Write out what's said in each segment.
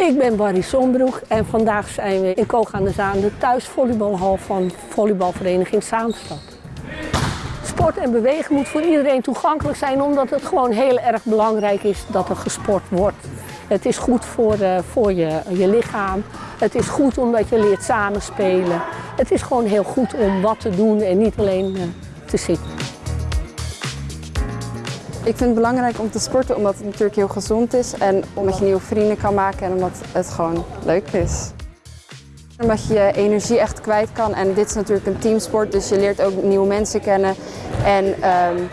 Ik ben Barry Sombroek en vandaag zijn we in Koog aan de Zaan, de thuisvolleybalhal van volleybalvereniging Zaanstad. Sport en bewegen moet voor iedereen toegankelijk zijn omdat het gewoon heel erg belangrijk is dat er gesport wordt. Het is goed voor, uh, voor je, je lichaam, het is goed omdat je leert samenspelen. Het is gewoon heel goed om wat te doen en niet alleen uh, te zitten. Ik vind het belangrijk om te sporten omdat het natuurlijk heel gezond is en omdat je nieuwe vrienden kan maken en omdat het gewoon leuk is. Omdat je je energie echt kwijt kan en dit is natuurlijk een teamsport, dus je leert ook nieuwe mensen kennen en um,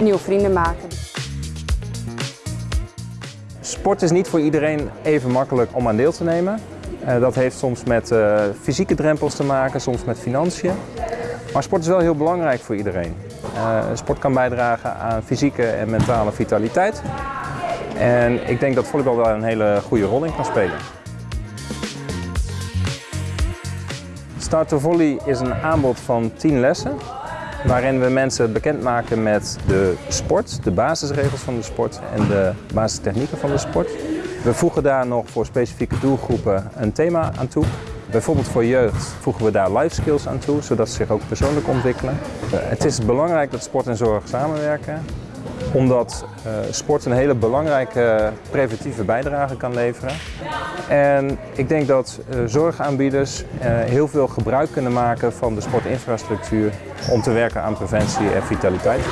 nieuwe vrienden maken. Sport is niet voor iedereen even makkelijk om aan deel te nemen. Uh, dat heeft soms met uh, fysieke drempels te maken, soms met financiën. Maar sport is wel heel belangrijk voor iedereen. Uh, sport kan bijdragen aan fysieke en mentale vitaliteit. En ik denk dat volleybal daar een hele goede rol in kan spelen. Start to Volley is een aanbod van 10 lessen waarin we mensen bekendmaken met de sport, de basisregels van de sport en de basistechnieken van de sport. We voegen daar nog voor specifieke doelgroepen een thema aan toe. Bijvoorbeeld voor jeugd voegen we daar life skills aan toe, zodat ze zich ook persoonlijk ontwikkelen. Het is belangrijk dat sport en zorg samenwerken, omdat uh, sport een hele belangrijke preventieve bijdrage kan leveren. En ik denk dat uh, zorgaanbieders heel veel gebruik kunnen maken van de sportinfrastructuur om te werken aan preventie en vitaliteit.